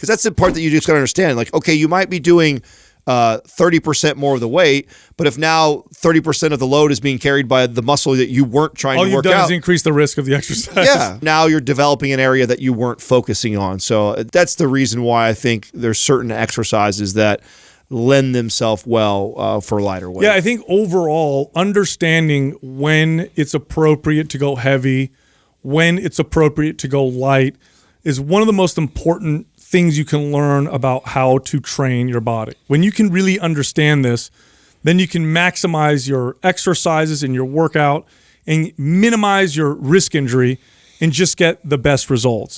because that's the part that you just got to understand. Like, okay, you might be doing uh, 30% more of the weight, but if now 30% of the load is being carried by the muscle that you weren't trying All to you've work done out, is increase the risk of the exercise. yeah, now you're developing an area that you weren't focusing on. So uh, that's the reason why I think there's certain exercises that lend themselves well uh, for lighter weight. Yeah, I think overall, understanding when it's appropriate to go heavy, when it's appropriate to go light, is one of the most important things you can learn about how to train your body. When you can really understand this, then you can maximize your exercises and your workout and minimize your risk injury and just get the best results.